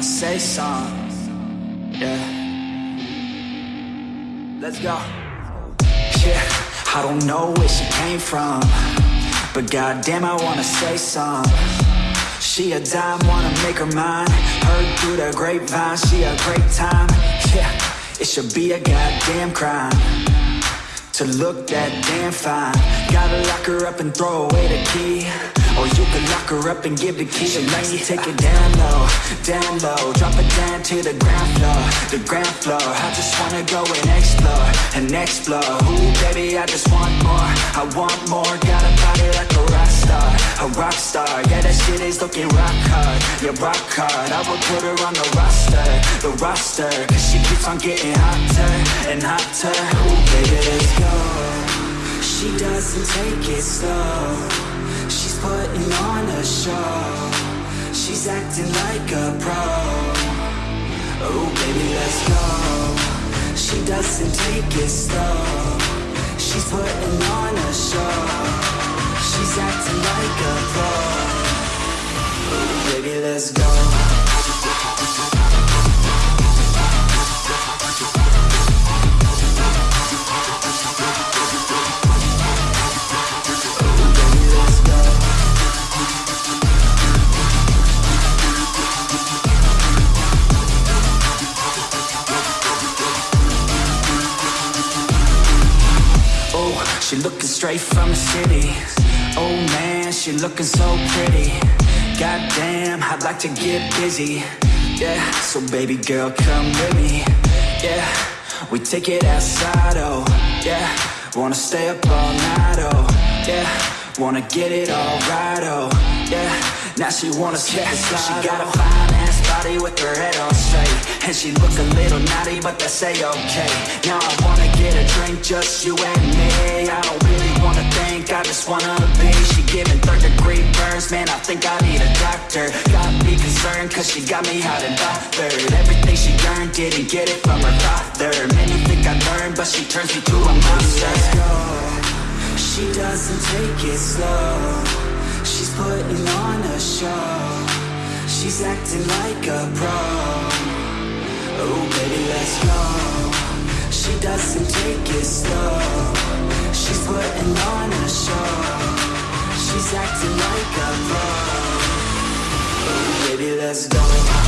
wanna say something. Yeah. Let's go. Yeah, I don't know where she came from. But goddamn, I wanna say something. She a dime, wanna make her mine. Heard through the grapevine, she a great time. Yeah, it should be a goddamn crime to look that damn fine. Gotta lock her up and throw away the key. Or you can lock her up and give the key to me. Take it down low, down low. Drop it down to the ground floor, the ground floor. I just wanna go and explore, and explore. Ooh, baby, I just want more. I want more. Got a body like a rock star, a rock star. Yeah, that shit is looking rock hard, yeah, rock hard. I would put her on the roster, the roster. Cause she keeps on getting hotter and hotter. Ooh, baby, let's go. She doesn't take it slow. Putting on a show. She's acting like a pro. Oh, baby, let's go. She doesn't take it slow. She's putting on a show. She's acting like a pro. Oh, baby, let's go. She looking straight from the city. Oh man, she looking so pretty. Goddamn, I'd like to get busy. Yeah, so baby girl, come with me. Yeah, we take it outside, oh yeah. Wanna stay up all night, oh yeah. Wanna get it all right, oh yeah. Now she wanna skip the slide. She got a oh. fine ass body with her head on straight, and she look a little naughty, but that's a okay. Now I wanna get a drink, just you and me. I don't really wanna think, I just wanna be. She giving third degree burns, man. I think I need a doctor. Got me concerned, cause she got me hot and bothered. Everything she learned, didn't get it from her father. Many think I learned, but she turns me to a monster. Let's go. She doesn't take it slow. She's putting on a show. She's acting like a pro. Doesn't take it slow. She's putting on a show. She's acting like a pro. Baby, let's go.